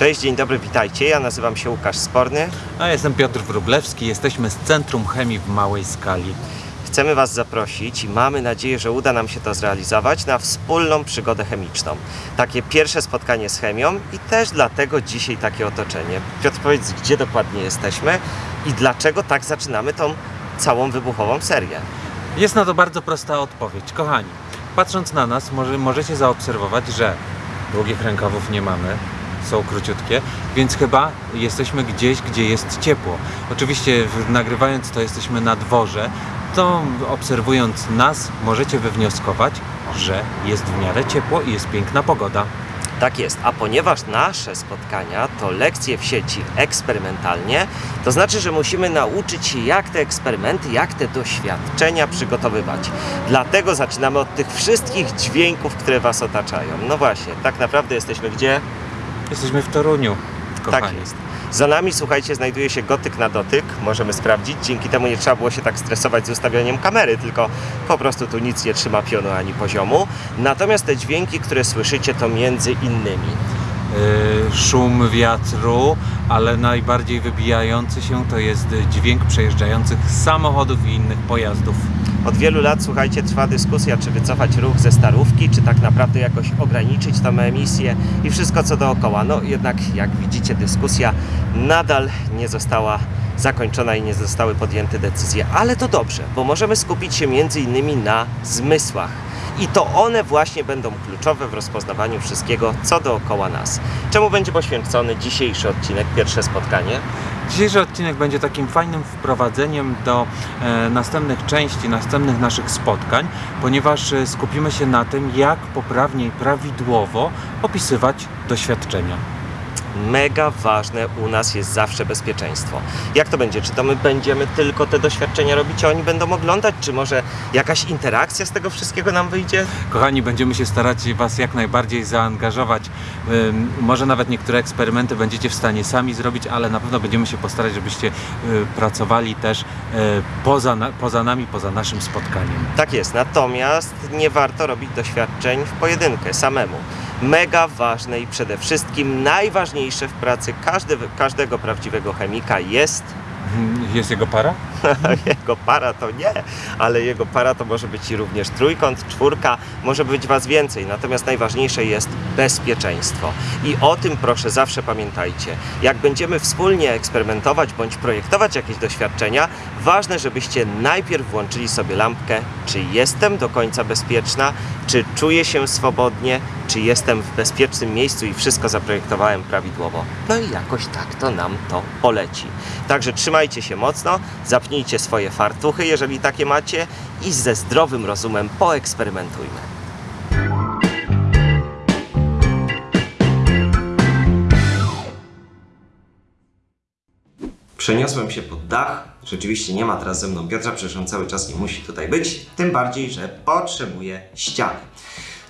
Cześć, dzień dobry, witajcie. Ja nazywam się Łukasz Sporny. A ja jestem Piotr Wróblewski, jesteśmy z Centrum Chemii w Małej Skali. Chcemy Was zaprosić i mamy nadzieję, że uda nam się to zrealizować na wspólną przygodę chemiczną. Takie pierwsze spotkanie z chemią i też dlatego dzisiaj takie otoczenie. Piotr, powiedz, gdzie dokładnie jesteśmy i dlaczego tak zaczynamy tą całą wybuchową serię. Jest na to bardzo prosta odpowiedź. Kochani, patrząc na nas, może, możecie zaobserwować, że długich rękawów nie mamy, są króciutkie, więc chyba jesteśmy gdzieś, gdzie jest ciepło. Oczywiście nagrywając to jesteśmy na dworze, to obserwując nas możecie wywnioskować, że jest w miarę ciepło i jest piękna pogoda. Tak jest, a ponieważ nasze spotkania to lekcje w sieci eksperymentalnie, to znaczy, że musimy nauczyć się, jak te eksperymenty, jak te doświadczenia przygotowywać. Dlatego zaczynamy od tych wszystkich dźwięków, które Was otaczają. No właśnie, tak naprawdę jesteśmy gdzie? Jesteśmy w Toruniu, kochani. Tak jest. Za nami, słuchajcie, znajduje się gotyk na dotyk. Możemy sprawdzić. Dzięki temu nie trzeba było się tak stresować z ustawianiem kamery, tylko po prostu tu nic nie trzyma pionu ani poziomu. Natomiast te dźwięki, które słyszycie, to między innymi y, szum wiatru, ale najbardziej wybijający się to jest dźwięk przejeżdżających samochodów i innych pojazdów. Od wielu lat, słuchajcie, trwa dyskusja, czy wycofać ruch ze starówki, czy tak naprawdę jakoś ograniczyć tą emisję i wszystko co dookoła. No jednak, jak widzicie, dyskusja nadal nie została zakończona i nie zostały podjęte decyzje. Ale to dobrze, bo możemy skupić się między innymi na zmysłach. I to one właśnie będą kluczowe w rozpoznawaniu wszystkiego, co dookoła nas. Czemu będzie poświęcony dzisiejszy odcinek, pierwsze spotkanie? Dzisiejszy odcinek będzie takim fajnym wprowadzeniem do e, następnych części, następnych naszych spotkań, ponieważ e, skupimy się na tym, jak poprawnie i prawidłowo opisywać doświadczenia. Mega ważne u nas jest zawsze bezpieczeństwo. Jak to będzie? Czy to my będziemy tylko te doświadczenia robić, a oni będą oglądać? Czy może jakaś interakcja z tego wszystkiego nam wyjdzie? Kochani, będziemy się starać Was jak najbardziej zaangażować. Może nawet niektóre eksperymenty będziecie w stanie sami zrobić, ale na pewno będziemy się postarać, żebyście y, pracowali też y, poza, poza nami, poza naszym spotkaniem. Tak jest, natomiast nie warto robić doświadczeń w pojedynkę, samemu. Mega ważne i przede wszystkim najważniejsze w pracy każdy, każdego prawdziwego chemika jest Jest jego para? jego para to nie, ale jego para to może być i również trójkąt, czwórka, może być Was więcej. Natomiast najważniejsze jest bezpieczeństwo. I o tym proszę zawsze pamiętajcie. Jak będziemy wspólnie eksperymentować bądź projektować jakieś doświadczenia, ważne, żebyście najpierw włączyli sobie lampkę, czy jestem do końca bezpieczna, czy czuję się swobodnie, czy jestem w bezpiecznym miejscu i wszystko zaprojektowałem prawidłowo. No i jakoś tak to nam to poleci. Także trzymajcie się mocno, zapnijcie swoje fartuchy, jeżeli takie macie i ze zdrowym rozumem poeksperymentujmy. Przeniosłem się pod dach. Rzeczywiście nie ma teraz ze mną Piotra, przecież on cały czas nie musi tutaj być. Tym bardziej, że potrzebuje ściany.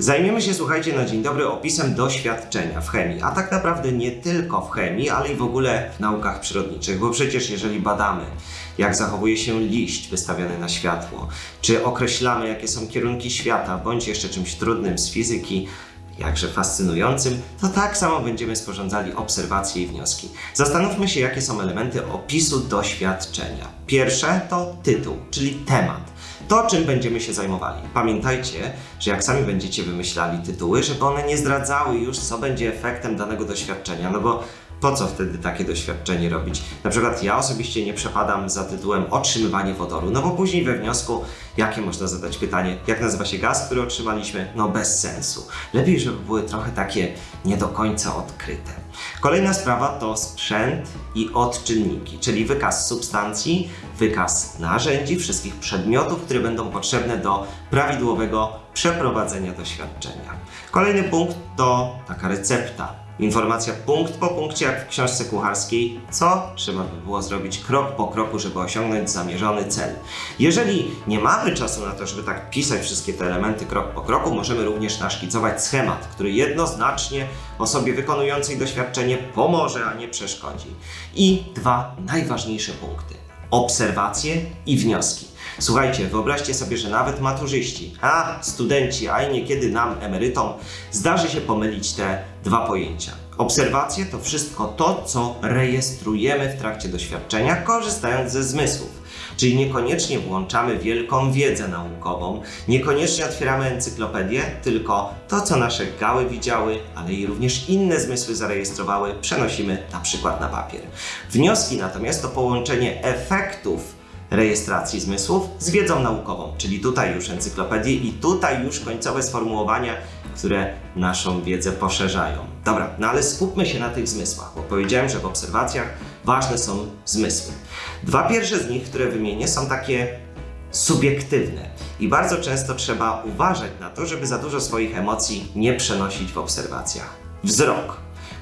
Zajmiemy się, słuchajcie, na dzień dobry opisem doświadczenia w chemii, a tak naprawdę nie tylko w chemii, ale i w ogóle w naukach przyrodniczych, bo przecież jeżeli badamy, jak zachowuje się liść wystawiony na światło, czy określamy, jakie są kierunki świata, bądź jeszcze czymś trudnym z fizyki, jakże fascynującym, to tak samo będziemy sporządzali obserwacje i wnioski. Zastanówmy się, jakie są elementy opisu doświadczenia. Pierwsze to tytuł, czyli temat. To, czym będziemy się zajmowali. Pamiętajcie, że jak sami będziecie wymyślali tytuły, żeby one nie zdradzały już, co będzie efektem danego doświadczenia, no bo po co wtedy takie doświadczenie robić? Na przykład ja osobiście nie przepadam za tytułem otrzymywanie wodoru, no bo później we wniosku, jakie można zadać pytanie, jak nazywa się gaz, który otrzymaliśmy? No bez sensu. Lepiej, żeby były trochę takie nie do końca odkryte. Kolejna sprawa to sprzęt i odczynniki, czyli wykaz substancji, wykaz narzędzi, wszystkich przedmiotów, które będą potrzebne do prawidłowego przeprowadzenia doświadczenia. Kolejny punkt to taka recepta. Informacja punkt po punkcie, jak w książce kucharskiej, co trzeba by było zrobić krok po kroku, żeby osiągnąć zamierzony cel. Jeżeli nie mamy czasu na to, żeby tak pisać wszystkie te elementy krok po kroku, możemy również naszkicować schemat, który jednoznacznie osobie wykonującej doświadczenie pomoże, a nie przeszkodzi. I dwa najważniejsze punkty. Obserwacje i wnioski. Słuchajcie, wyobraźcie sobie, że nawet maturzyści, a studenci, a i niekiedy nam, emerytom, zdarzy się pomylić te dwa pojęcia. Obserwacje to wszystko to, co rejestrujemy w trakcie doświadczenia, korzystając ze zmysłów. Czyli niekoniecznie włączamy wielką wiedzę naukową, niekoniecznie otwieramy encyklopedię, tylko to, co nasze gały widziały, ale i również inne zmysły zarejestrowały, przenosimy na przykład na papier. Wnioski natomiast to połączenie efektów rejestracji zmysłów z wiedzą naukową, czyli tutaj już encyklopedie i tutaj już końcowe sformułowania, które naszą wiedzę poszerzają. Dobra, no ale skupmy się na tych zmysłach, bo powiedziałem, że w obserwacjach ważne są zmysły. Dwa pierwsze z nich, które wymienię, są takie subiektywne i bardzo często trzeba uważać na to, żeby za dużo swoich emocji nie przenosić w obserwacjach. Wzrok.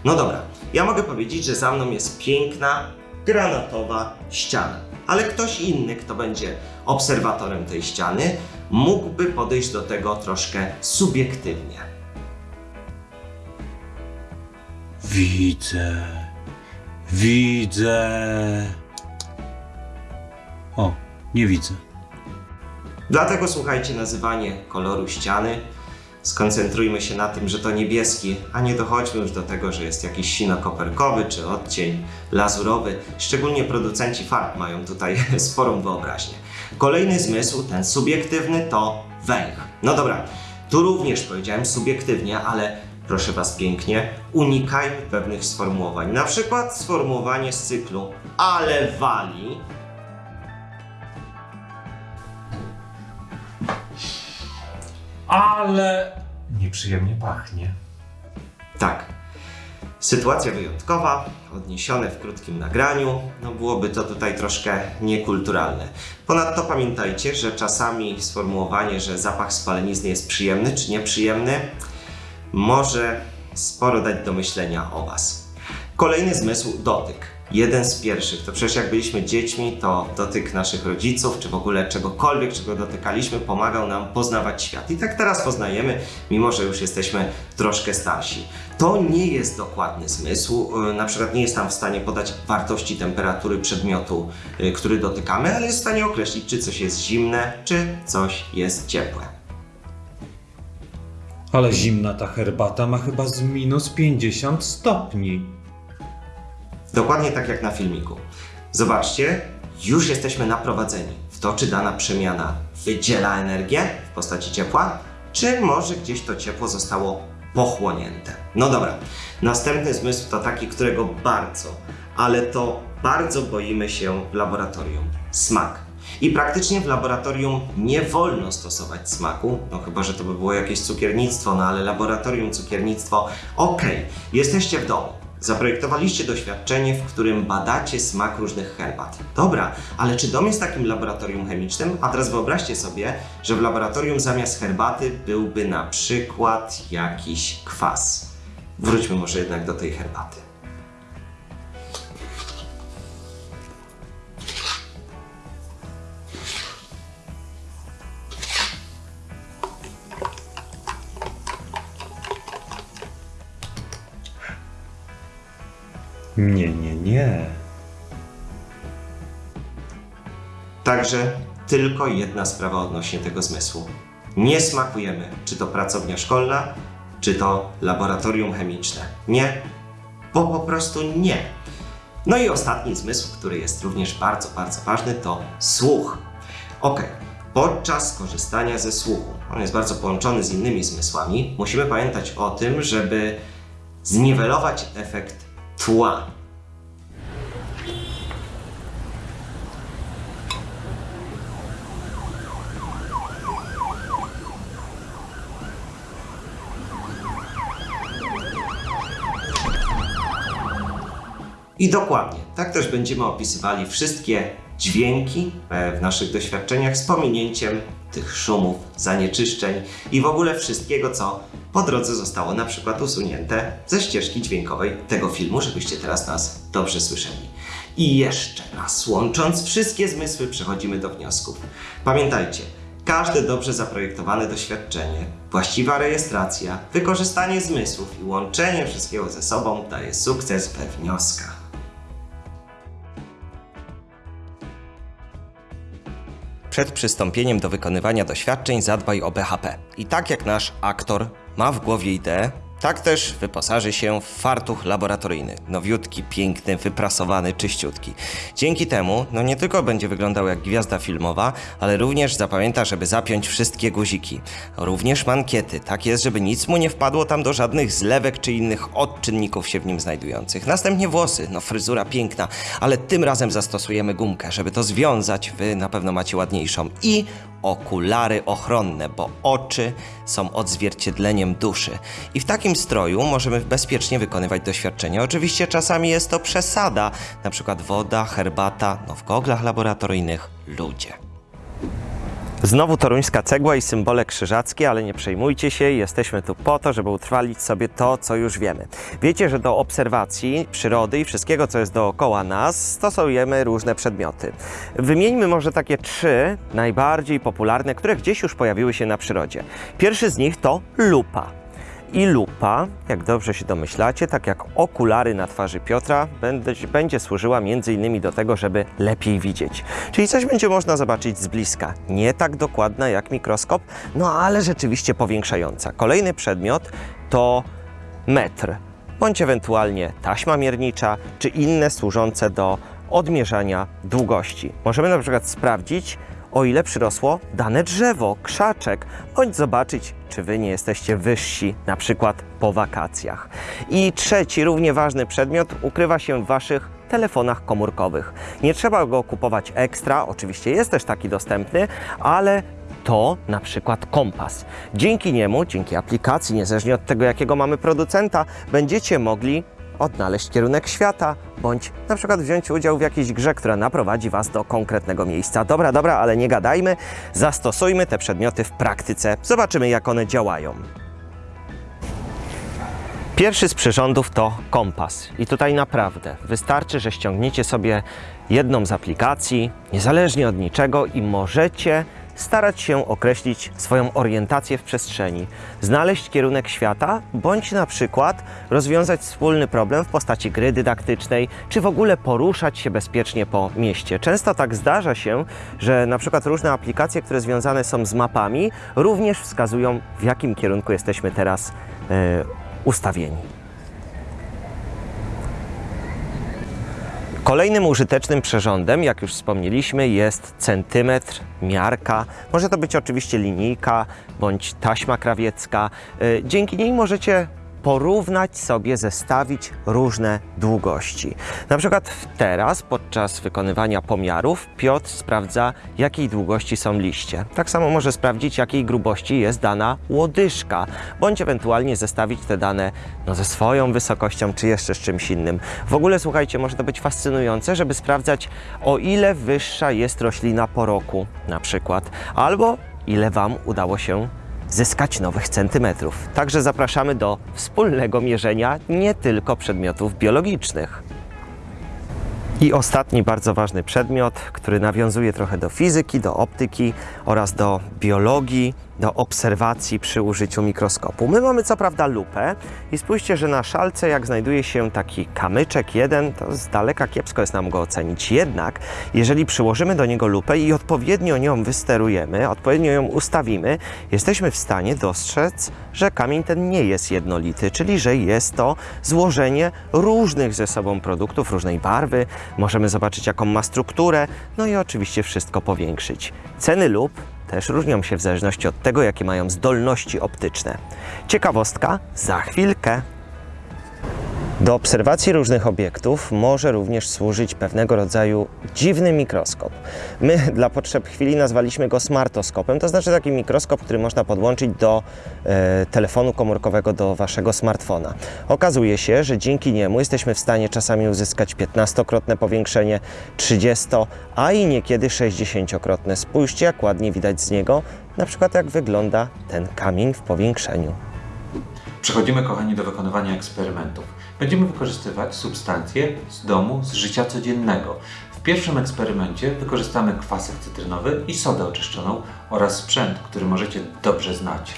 No dobra, ja mogę powiedzieć, że za mną jest piękna, granatowa ściana, ale ktoś inny, kto będzie obserwatorem tej ściany, mógłby podejść do tego troszkę subiektywnie. Widzę. Widzę. O, nie widzę. Dlatego słuchajcie, nazywanie koloru ściany. Skoncentrujmy się na tym, że to niebieski, a nie dochodźmy już do tego, że jest jakiś sino-koperkowy czy odcień lazurowy. Szczególnie producenci farb mają tutaj sporą wyobraźnię. Kolejny zmysł, ten subiektywny, to węch. No dobra, tu również powiedziałem subiektywnie, ale proszę Was pięknie, unikajmy pewnych sformułowań. Na przykład sformułowanie z cyklu ale wali, Ale nieprzyjemnie pachnie. Tak. Sytuacja wyjątkowa, odniesione w krótkim nagraniu, no byłoby to tutaj troszkę niekulturalne. Ponadto pamiętajcie, że czasami sformułowanie, że zapach spalenizny jest przyjemny czy nieprzyjemny, może sporo dać do myślenia o Was. Kolejny zmysł dotyk. Jeden z pierwszych, to przecież jak byliśmy dziećmi, to dotyk naszych rodziców, czy w ogóle czegokolwiek, czego dotykaliśmy, pomagał nam poznawać świat. I tak teraz poznajemy, mimo że już jesteśmy troszkę starsi. To nie jest dokładny zmysł, yy, na przykład nie jest nam w stanie podać wartości temperatury przedmiotu, yy, który dotykamy, ale jest w stanie określić, czy coś jest zimne, czy coś jest ciepłe. Ale zimna ta herbata ma chyba z minus 50 stopni. Dokładnie tak jak na filmiku. Zobaczcie, już jesteśmy naprowadzeni w to, czy dana przemiana wydziela energię w postaci ciepła, czy może gdzieś to ciepło zostało pochłonięte. No dobra, następny zmysł to taki, którego bardzo, ale to bardzo boimy się w laboratorium. Smak. I praktycznie w laboratorium nie wolno stosować smaku, no chyba, że to by było jakieś cukiernictwo, no ale laboratorium, cukiernictwo, okej, jesteście w domu. Zaprojektowaliście doświadczenie, w którym badacie smak różnych herbat. Dobra, ale czy dom jest takim laboratorium chemicznym? A teraz wyobraźcie sobie, że w laboratorium zamiast herbaty byłby na przykład jakiś kwas. Wróćmy może jednak do tej herbaty. Nie, nie, nie. Także tylko jedna sprawa odnośnie tego zmysłu. Nie smakujemy, czy to pracownia szkolna, czy to laboratorium chemiczne. Nie, bo po prostu nie. No i ostatni zmysł, który jest również bardzo, bardzo ważny, to słuch. Ok, podczas korzystania ze słuchu, on jest bardzo połączony z innymi zmysłami, musimy pamiętać o tym, żeby zniwelować efekt tła. I dokładnie, tak też będziemy opisywali wszystkie dźwięki e, w naszych doświadczeniach z pominięciem tych szumów, zanieczyszczeń i w ogóle wszystkiego, co po drodze zostało na przykład usunięte ze ścieżki dźwiękowej tego filmu, żebyście teraz nas dobrze słyszeli. I jeszcze raz, łącząc wszystkie zmysły, przechodzimy do wniosków. Pamiętajcie, każde dobrze zaprojektowane doświadczenie, właściwa rejestracja, wykorzystanie zmysłów i łączenie wszystkiego ze sobą daje sukces we wnioskach. Przed przystąpieniem do wykonywania doświadczeń zadbaj o BHP. I tak jak nasz aktor ma w głowie ideę, Tak też wyposaży się w fartuch laboratoryjny. Nowiutki, piękny, wyprasowany, czyściutki. Dzięki temu, no nie tylko będzie wyglądał jak gwiazda filmowa, ale również zapamięta, żeby zapiąć wszystkie guziki. Również mankiety. Tak jest, żeby nic mu nie wpadło tam do żadnych zlewek czy innych odczynników się w nim znajdujących. Następnie włosy. No fryzura piękna, ale tym razem zastosujemy gumkę, żeby to związać. Wy na pewno macie ładniejszą. I okulary ochronne, bo oczy są odzwierciedleniem duszy. I w takim stroju możemy bezpiecznie wykonywać doświadczenia. Oczywiście czasami jest to przesada, na przykład woda, herbata, no w goglach laboratoryjnych ludzie. Znowu toruńska cegła i symbole krzyżackie, ale nie przejmujcie się, jesteśmy tu po to, żeby utrwalić sobie to, co już wiemy. Wiecie, że do obserwacji przyrody i wszystkiego, co jest dookoła nas, stosujemy różne przedmioty. Wymieńmy może takie trzy najbardziej popularne, które gdzieś już pojawiły się na przyrodzie. Pierwszy z nich to lupa. I lupa, jak dobrze się domyślacie, tak jak okulary na twarzy Piotra, będzie, służyła innymi do tego, żeby lepiej widzieć. Czyli coś będzie można zobaczyć z bliska. Nie tak dokładna jak mikroskop, no ale rzeczywiście powiększająca. Kolejny przedmiot to metr, bądź ewentualnie taśma miernicza, czy inne służące do odmierzania długości. Możemy na przykład sprawdzić, o ile przyrosło dane drzewo, krzaczek, bądź zobaczyć, czy wy nie jesteście wyżsi, na przykład po wakacjach. I trzeci, równie ważny przedmiot ukrywa się w waszych telefonach komórkowych. Nie trzeba go kupować ekstra, oczywiście jest też taki dostępny, ale to na przykład kompas. Dzięki niemu, dzięki aplikacji, niezależnie od tego, jakiego mamy producenta, będziecie mogli odnaleźć kierunek świata, bądź na przykład wziąć udział w jakiejś grze, która naprowadzi Was do konkretnego miejsca. Dobra, dobra, ale nie gadajmy, zastosujmy te przedmioty w praktyce, zobaczymy jak one działają. Pierwszy z przyrządów to kompas. I tutaj naprawdę wystarczy, że ściągniecie sobie jedną z aplikacji, niezależnie od niczego, i możecie starać się określić swoją orientację w przestrzeni, znaleźć kierunek świata, bądź na przykład rozwiązać wspólny problem w postaci gry dydaktycznej, czy w ogóle poruszać się bezpiecznie po mieście. Często tak zdarza się, że na przykład różne aplikacje, które związane są z mapami, również wskazują, w jakim kierunku jesteśmy teraz e, ustawieni. Kolejnym użytecznym przyrządem, jak już wspomnieliśmy, jest centymetr, miarka. Może to być oczywiście linijka bądź taśma krawiecka. Y, Dzięki niej możecie porównać sobie, zestawić różne długości. Na przykład teraz, podczas wykonywania pomiarów, Piotr sprawdza, jakiej długości są liście. Tak samo może sprawdzić, jakiej grubości jest dana łodyżka, bądź ewentualnie zestawić te dane no, ze swoją wysokością, czy jeszcze z czymś innym. W ogóle, słuchajcie, może to być fascynujące, żeby sprawdzać, o ile wyższa jest roślina po roku, na przykład, albo ile Wam udało się zyskać nowych centymetrów. Także zapraszamy do wspólnego mierzenia nie tylko przedmiotów biologicznych. I ostatni bardzo ważny przedmiot, który nawiązuje trochę do fizyki, do optyki oraz do biologii, do obserwacji przy użyciu mikroskopu. My mamy co prawda lupę i spójrzcie, że na szalce jak znajduje się taki kamyczek jeden, to z daleka kiepsko jest nam go ocenić. Jednak jeżeli przyłożymy do niego lupę i odpowiednio nią wysterujemy, odpowiednio ją ustawimy, jesteśmy w stanie dostrzec, że kamień ten nie jest jednolity, czyli że jest to złożenie różnych ze sobą produktów, różnej barwy. Możemy zobaczyć jaką ma strukturę, no i oczywiście wszystko powiększyć. Ceny lup też różnią się w zależności od tego, jakie mają zdolności optyczne. Ciekawostka za chwilkę. Do obserwacji różnych obiektów może również służyć pewnego rodzaju dziwny mikroskop. My dla potrzeb chwili nazwaliśmy go smartoskopem, to znaczy taki mikroskop, który można podłączyć do e, telefonu komórkowego, do waszego smartfona. Okazuje się, że dzięki niemu jesteśmy w stanie czasami uzyskać 15-krotne powiększenie, 30, a i niekiedy 60-krotne. Spójrzcie, jak ładnie widać z niego, na przykład jak wygląda ten kamień w powiększeniu. Przechodzimy, kochani, do wykonywania eksperymentów. Będziemy wykorzystywać substancje z domu, z życia codziennego. W pierwszym eksperymencie wykorzystamy kwasek cytrynowy i sodę oczyszczoną oraz sprzęt, który możecie dobrze znać.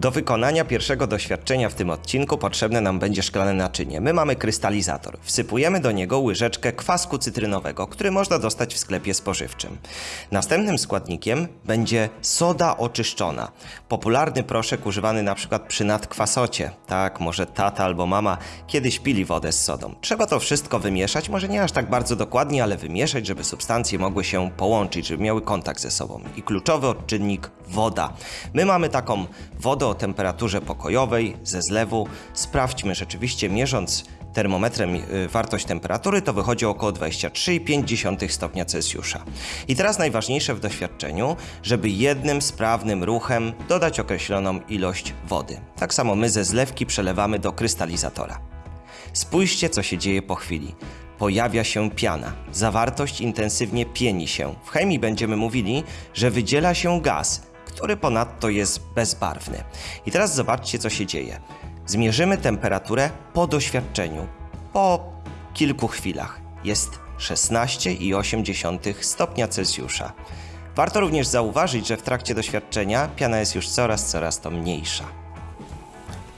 Do wykonania pierwszego doświadczenia w tym odcinku potrzebne nam będzie szklane naczynie. My mamy krystalizator. Wsypujemy do niego łyżeczkę kwasku cytrynowego, który można dostać w sklepie spożywczym. Następnym składnikiem będzie soda oczyszczona. Popularny proszek używany na przykład przy nadkwasocie. Tak, może tata albo mama kiedyś pili wodę z sodą. Trzeba to wszystko wymieszać, może nie aż tak bardzo dokładnie, ale wymieszać, żeby substancje mogły się połączyć, żeby miały kontakt ze sobą. I kluczowy odczynnik woda. My mamy taką wodę o temperaturze pokojowej ze zlewu. Sprawdźmy rzeczywiście, mierząc termometrem y, wartość temperatury, to wychodzi około 23,5 stopnia Celsjusza. I teraz najważniejsze w doświadczeniu, żeby jednym sprawnym ruchem dodać określoną ilość wody. Tak samo my ze zlewki przelewamy do krystalizatora. Spójrzcie, co się dzieje po chwili. Pojawia się piana. Zawartość intensywnie pieni się. W chemii będziemy mówili, że wydziela się gaz, który ponadto jest bezbarwny. I teraz zobaczcie, co się dzieje. Zmierzymy temperaturę po doświadczeniu. Po kilku chwilach. Jest 16,8 stopnia Celsjusza. Warto również zauważyć, że w trakcie doświadczenia piana jest już coraz, coraz to mniejsza.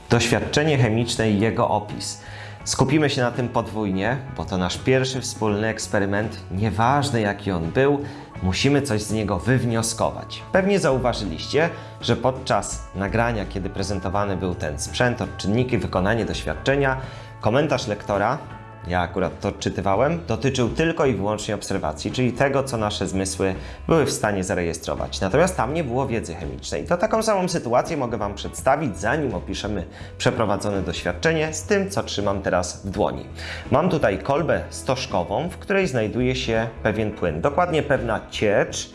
Doświadczenie chemiczne i jego opis. Skupimy się na tym podwójnie, bo to nasz pierwszy wspólny eksperyment. Nieważne jaki on był, musimy coś z niego wywnioskować. Pewnie zauważyliście, że podczas nagrania, kiedy prezentowany był ten sprzęt, odczynniki, wykonanie doświadczenia, komentarz lektora, ja akurat to odczytywałem, dotyczył tylko i wyłącznie obserwacji, czyli tego, co nasze zmysły były w stanie zarejestrować. Natomiast tam nie było wiedzy chemicznej. To taką samą sytuację mogę Wam przedstawić, zanim opiszemy przeprowadzone doświadczenie z tym, co trzymam teraz w dłoni. Mam tutaj kolbę stożkową, w której znajduje się pewien płyn, dokładnie pewna ciecz,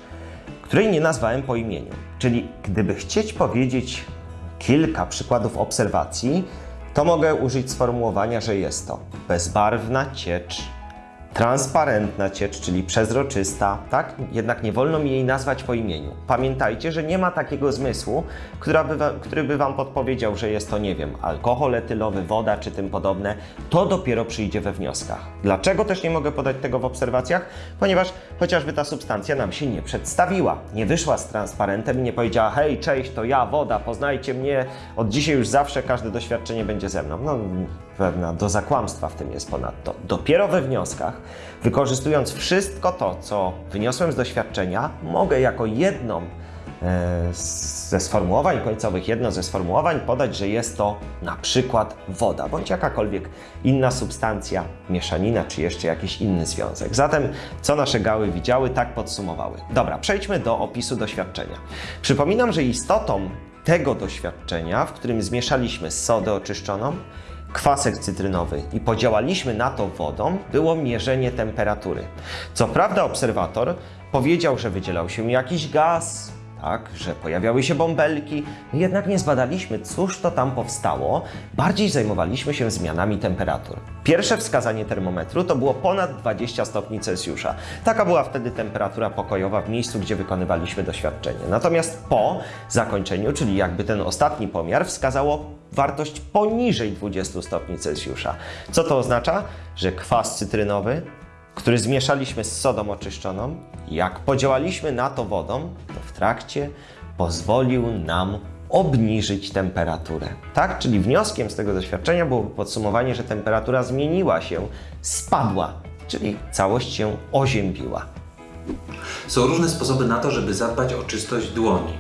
której nie nazwałem po imieniu. Czyli gdyby chcieć powiedzieć kilka przykładów obserwacji, to mogę użyć sformułowania, że jest to bezbarwna ciecz, transparentna ciecz, czyli przezroczysta, tak? Jednak nie wolno mi jej nazwać po imieniu. Pamiętajcie, że nie ma takiego zmysłu, która by który by Wam podpowiedział, że jest to, nie wiem, alkohol etylowy, woda czy tym podobne. To dopiero przyjdzie we wnioskach. Dlaczego też nie mogę podać tego w obserwacjach? Ponieważ chociażby ta substancja nam się nie przedstawiła. Nie wyszła z transparentem i nie powiedziała, hej, cześć, to ja, woda, poznajcie mnie, od dzisiaj już zawsze każde doświadczenie będzie ze mną. No, pewna doza kłamstwa w tym jest ponadto. Dopiero we wnioskach, wykorzystując wszystko to, co wyniosłem z doświadczenia, mogę jako jedną e, ze sformułowań końcowych, jedno ze sformułowań podać, że jest to na przykład woda, bądź jakakolwiek inna substancja, mieszanina, czy jeszcze jakiś inny związek. Zatem, co nasze gały widziały, tak podsumowały. Dobra, przejdźmy do opisu doświadczenia. Przypominam, że istotą tego doświadczenia, w którym zmieszaliśmy sodę oczyszczoną, kwasek cytrynowy i podziałaliśmy na to wodą, było mierzenie temperatury. Co prawda obserwator powiedział, że wydzielał się jakiś gaz, tak, że pojawiały się bąbelki, jednak nie zbadaliśmy, cóż to tam powstało, bardziej zajmowaliśmy się zmianami temperatur. Pierwsze wskazanie termometru to było ponad 20 stopni Celsjusza. Taka była wtedy temperatura pokojowa w miejscu, gdzie wykonywaliśmy doświadczenie. Natomiast po zakończeniu, czyli jakby ten ostatni pomiar, wskazało wartość poniżej 20 stopni Celsjusza. Co to oznacza? Że kwas cytrynowy który zmieszaliśmy z sodą oczyszczoną, jak podziałaliśmy na to wodą, to w trakcie pozwolił nam obniżyć temperaturę. Tak? Czyli wnioskiem z tego doświadczenia było podsumowanie, że temperatura zmieniła się, spadła, czyli całość się oziębiła. Są różne sposoby na to, żeby zadbać o czystość dłoni.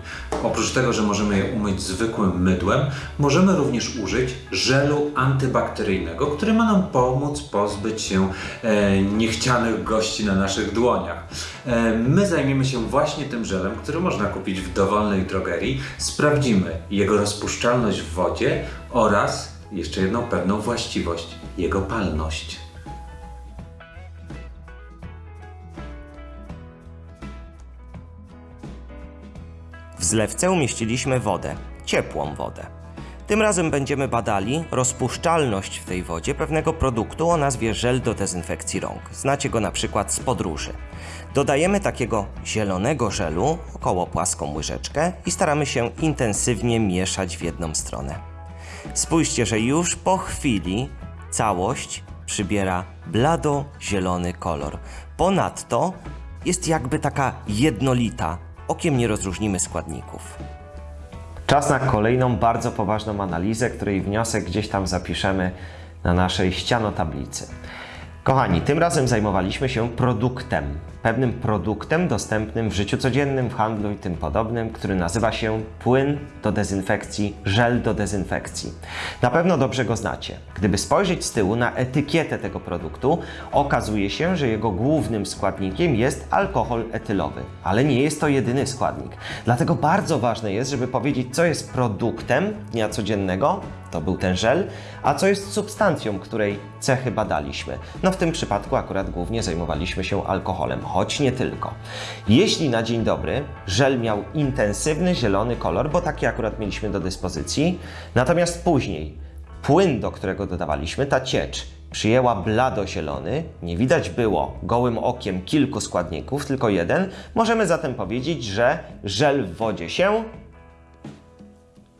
Oprócz tego, że możemy je umyć zwykłym mydłem, możemy również użyć żelu antybakteryjnego, który ma nam pomóc pozbyć się e, niechcianych gości na naszych dłoniach. E, my zajmiemy się właśnie tym żelem, który można kupić w dowolnej drogerii. Sprawdzimy jego rozpuszczalność w wodzie oraz jeszcze jedną pewną właściwość jego palność. Zlewce umieściliśmy wodę, ciepłą wodę. Tym razem będziemy badali rozpuszczalność w tej wodzie pewnego produktu o nazwie żel do dezynfekcji rąk. Znacie go na przykład z podróży. Dodajemy takiego zielonego żelu, około płaską łyżeczkę i staramy się intensywnie mieszać w jedną stronę. Spójrzcie, że już po chwili całość przybiera blado-zielony kolor. Ponadto jest jakby taka jednolita. Okiem nie rozróżnimy składników. Czas na kolejną bardzo poważną analizę, której wniosek gdzieś tam zapiszemy na naszej ścianotablicy. Kochani, tym razem zajmowaliśmy się produktem. Pewnym produktem dostępnym w życiu codziennym, w handlu i tym podobnym, który nazywa się płyn do dezynfekcji, żel do dezynfekcji. Na pewno dobrze go znacie. Gdyby spojrzeć z tyłu na etykietę tego produktu, okazuje się, że jego głównym składnikiem jest alkohol etylowy. Ale nie jest to jedyny składnik. Dlatego bardzo ważne jest, żeby powiedzieć, co jest produktem dnia codziennego, to był ten żel, a co jest substancją, której cechy badaliśmy. No w tym przypadku akurat głównie zajmowaliśmy się alkoholem, choć nie tylko. Jeśli na dzień dobry żel miał intensywny zielony kolor, bo taki akurat mieliśmy do dyspozycji, natomiast później płyn, do którego dodawaliśmy, ta ciecz, przyjęła blado-zielony, nie widać było gołym okiem kilku składników, tylko jeden, możemy zatem powiedzieć, że żel w wodzie się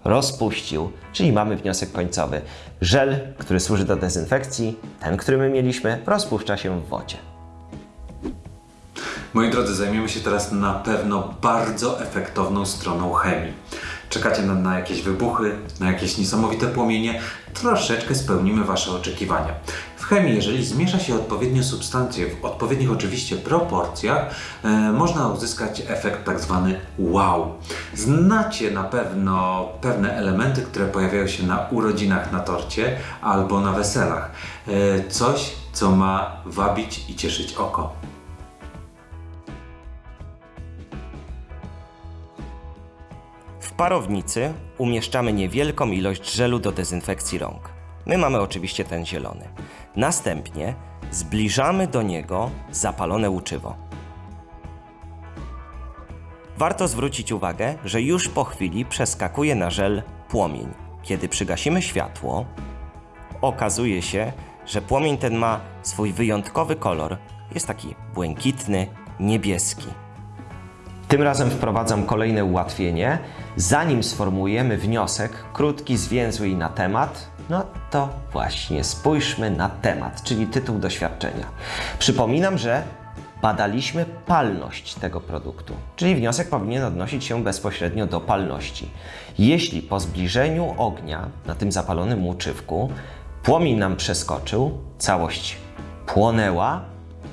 rozpuścił, czyli mamy wniosek końcowy. Żel, który służy do dezynfekcji, ten, który my mieliśmy, rozpuszcza się w wodzie. Moi drodzy, zajmiemy się teraz na pewno bardzo efektowną stroną chemii. Czekacie na, na jakieś wybuchy, na jakieś niesamowite płomienie. Troszeczkę spełnimy Wasze oczekiwania. Chemii, jeżeli zmiesza się odpowiednie substancje w odpowiednich oczywiście proporcjach, e, można uzyskać efekt tak zwany wow. Znacie na pewno pewne elementy, które pojawiają się na urodzinach na torcie albo na weselach. E, coś, co ma wabić i cieszyć oko. W parownicy umieszczamy niewielką ilość żelu do dezynfekcji rąk. My mamy oczywiście ten zielony. Następnie zbliżamy do niego zapalone łuczywo. Warto zwrócić uwagę, że już po chwili przeskakuje na żel płomień. Kiedy przygasimy światło, okazuje się, że płomień ten ma swój wyjątkowy kolor. Jest taki błękitny, niebieski. Tym razem wprowadzam kolejne ułatwienie. Zanim sformułujemy wniosek, krótki, zwięzły i na temat, no to właśnie spójrzmy na temat, czyli tytuł doświadczenia. Przypominam, że badaliśmy palność tego produktu, czyli wniosek powinien odnosić się bezpośrednio do palności. Jeśli po zbliżeniu ognia na tym zapalonym łuczywku płomień nam przeskoczył, całość płonęła,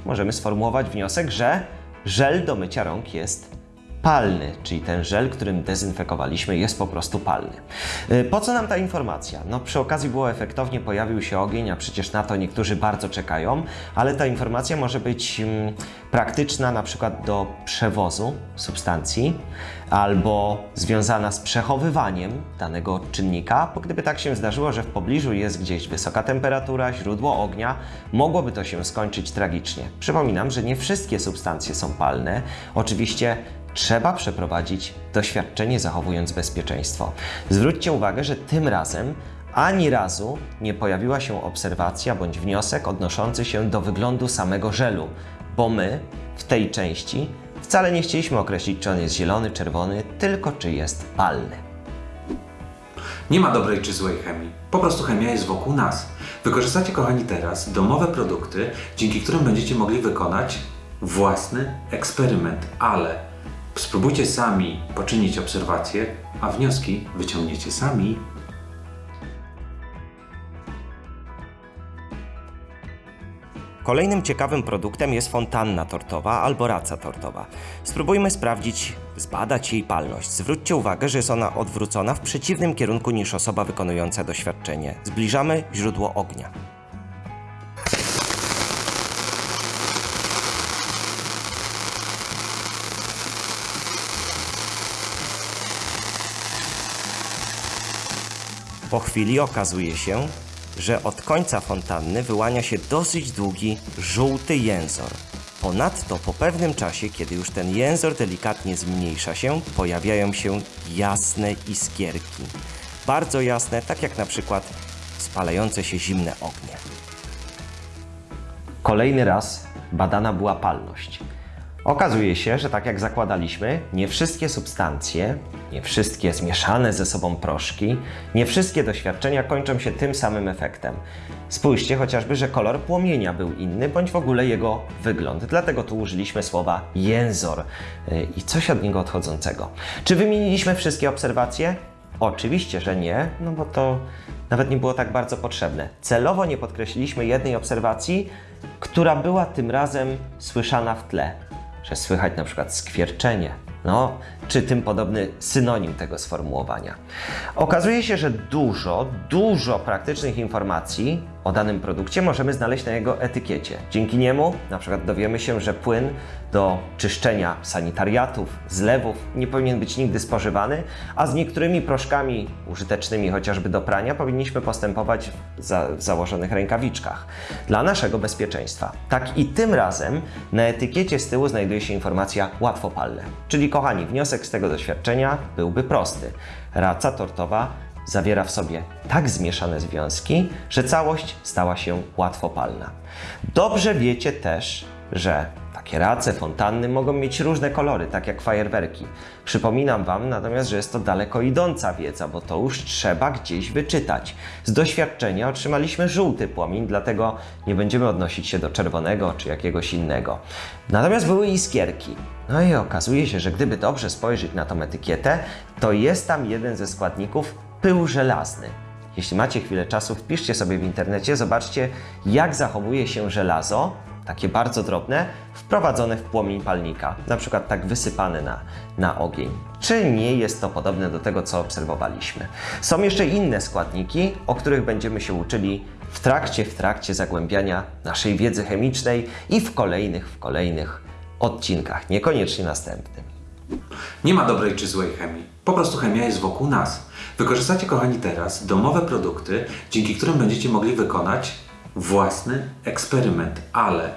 możemy sformułować wniosek, że żel do mycia rąk jest palny, czyli ten żel, którym dezynfekowaliśmy, jest po prostu palny. Y, Po co nam ta informacja? No przy okazji było efektownie, pojawił się ogień, a przecież na to niektórzy bardzo czekają, ale ta informacja może być mm, praktyczna na przykład do przewozu substancji albo związana z przechowywaniem danego czynnika, bo gdyby tak się zdarzyło, że w pobliżu jest gdzieś wysoka temperatura, źródło ognia, mogłoby to się skończyć tragicznie. Przypominam, że nie wszystkie substancje są palne. Oczywiście trzeba przeprowadzić doświadczenie zachowując bezpieczeństwo. Zwróćcie uwagę, że tym razem ani razu nie pojawiła się obserwacja bądź wniosek odnoszący się do wyglądu samego żelu, bo my w tej części wcale nie chcieliśmy określić, czy on jest zielony, czerwony, tylko czy jest palny. Nie ma dobrej czy złej chemii. Po prostu chemia jest wokół nas. Wykorzystacie, kochani, teraz domowe produkty, dzięki którym będziecie mogli wykonać własny eksperyment, ale spróbujcie sami poczynić obserwacje, a wnioski wyciągniecie sami. Kolejnym ciekawym produktem jest fontanna tortowa albo raca tortowa. Spróbujmy sprawdzić, zbadać jej palność. Zwróćcie uwagę, że jest ona odwrócona w przeciwnym kierunku niż osoba wykonująca doświadczenie. Zbliżamy źródło ognia. Po chwili okazuje się, że od końca fontanny wyłania się dosyć długi, żółty jęzor. Ponadto po pewnym czasie, kiedy już ten jęzor delikatnie zmniejsza się, pojawiają się jasne iskierki. Bardzo jasne, tak jak na przykład spalające się zimne ognie. Kolejny raz badana była palność. Okazuje się, że tak jak zakładaliśmy, nie wszystkie substancje, nie wszystkie zmieszane ze sobą proszki, nie wszystkie doświadczenia kończą się tym samym efektem. Spójrzcie chociażby, że kolor płomienia był inny, bądź w ogóle jego wygląd. Dlatego tu użyliśmy słowa jęzor y, i coś od niego odchodzącego. Czy wymieniliśmy wszystkie obserwacje? Oczywiście, że nie, no bo to nawet nie było tak bardzo potrzebne. Celowo nie podkreśliliśmy jednej obserwacji, która była tym razem słyszana w tle, że słychać na przykład skwierczenie, no, czy tym podobny synonim tego sformułowania. Okazuje się, że dużo, dużo praktycznych informacji o danym produkcie możemy znaleźć na jego etykiecie. Dzięki niemu na przykład dowiemy się, że płyn do czyszczenia sanitariatów, zlewów nie powinien być nigdy spożywany, a z niektórymi proszkami użytecznymi chociażby do prania powinniśmy postępować w, za, w założonych rękawiczkach dla naszego bezpieczeństwa. Tak i tym razem na etykiecie z tyłu znajduje się informacja łatwopalne. Czyli kochani, wniosek z tego doświadczenia byłby prosty. Raca tortowa zawiera w sobie tak zmieszane związki, że całość stała się łatwopalna. Dobrze wiecie też, że takie race, fontanny mogą mieć różne kolory, tak jak fajerwerki. Przypominam Wam natomiast, że jest to daleko idąca wiedza, bo to już trzeba gdzieś wyczytać. Z doświadczenia otrzymaliśmy żółty płomień, dlatego nie będziemy odnosić się do czerwonego czy jakiegoś innego. Natomiast były iskierki. No i okazuje się, że gdyby dobrze spojrzeć na tą etykietę, to jest tam jeden ze składników pył żelazny. Jeśli macie chwilę czasu, wpiszcie sobie w internecie, zobaczcie jak zachowuje się żelazo, takie bardzo drobne, wprowadzone w płomień palnika, na przykład tak wysypane na, na ogień. Czy nie jest to podobne do tego, co obserwowaliśmy? Są jeszcze inne składniki, o których będziemy się uczyli w trakcie, w trakcie zagłębiania naszej wiedzy chemicznej i w kolejnych, w kolejnych odcinkach, niekoniecznie następnym. Nie ma dobrej czy złej chemii. Po prostu chemia jest wokół nas. Wykorzystacie, kochani, teraz domowe produkty, dzięki którym będziecie mogli wykonać własny eksperyment, ale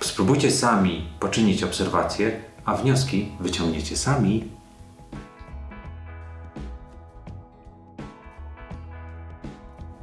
spróbujcie sami poczynić obserwacje, a wnioski wyciągniecie sami.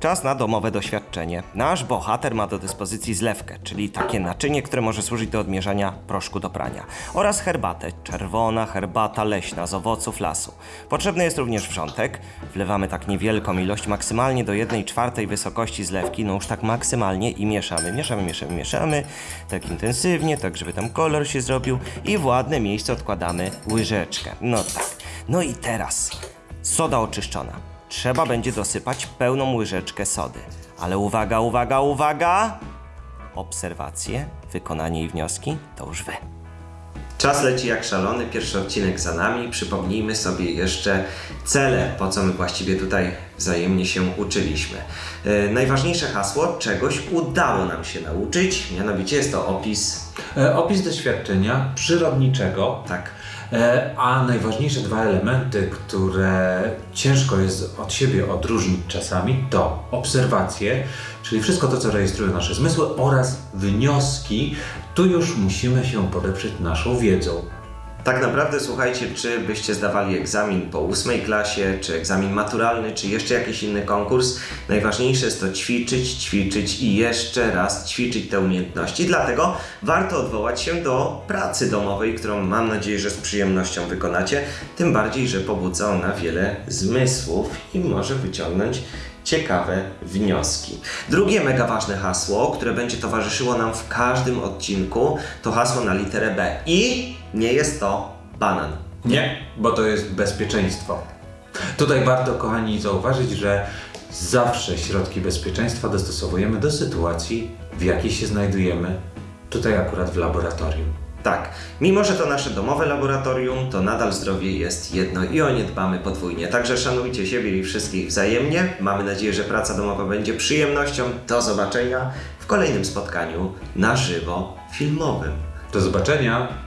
Czas na domowe doświadczenie. Nasz bohater ma do dyspozycji zlewkę, czyli takie naczynie, które może służyć do odmierzania proszku do prania, oraz herbatę, czerwona herbata leśna z owoców lasu. Potrzebny jest również wrzątek. Wlewamy tak niewielką ilość, maksymalnie do 1 czwartej wysokości zlewki, no już tak maksymalnie i mieszamy, mieszamy, mieszamy, mieszamy, tak intensywnie, tak żeby tam kolor się zrobił i w ładne miejsce odkładamy łyżeczkę. No tak. No i teraz soda oczyszczona. Trzeba będzie dosypać pełną łyżeczkę sody. Ale uwaga, uwaga, uwaga! Obserwacje, wykonanie i wnioski to już wy. Czas leci jak szalony, pierwszy odcinek za nami. Przypomnijmy sobie jeszcze cele, po co my właściwie tutaj wzajemnie się uczyliśmy. E, najważniejsze hasło, czegoś udało nam się nauczyć, mianowicie jest to opis. E, opis doświadczenia przyrodniczego. Tak. E, A najważniejsze dwa elementy, które ciężko jest od siebie odróżnić czasami, to obserwacje, czyli wszystko to, co rejestrują nasze zmysły, oraz wnioski. Tu już musimy się podeprzeć naszą wiedzą. Tak naprawdę słuchajcie, czy byście zdawali egzamin po ósmej klasie, czy egzamin maturalny, czy jeszcze jakiś inny konkurs, najważniejsze jest to ćwiczyć, ćwiczyć i jeszcze raz ćwiczyć te umiejętności. Dlatego warto odwołać się do pracy domowej, którą mam nadzieję, że z przyjemnością wykonacie. Tym bardziej, że pobudza ona wiele zmysłów i może wyciągnąć ciekawe wnioski. Drugie mega ważne hasło, które będzie towarzyszyło nam w każdym odcinku, to hasło na literę B. I nie jest to banan. Nie, bo to jest bezpieczeństwo. Tutaj warto, kochani, zauważyć, że zawsze środki bezpieczeństwa dostosowujemy do sytuacji, w jakiej się znajdujemy. Tutaj akurat w laboratorium. Tak, mimo że to nasze domowe laboratorium, to nadal zdrowie jest jedno i o nie dbamy podwójnie. Także szanujcie siebie i wszystkich wzajemnie. Mamy nadzieję, że praca domowa będzie przyjemnością. Do zobaczenia w kolejnym spotkaniu na żywo filmowym. Do zobaczenia!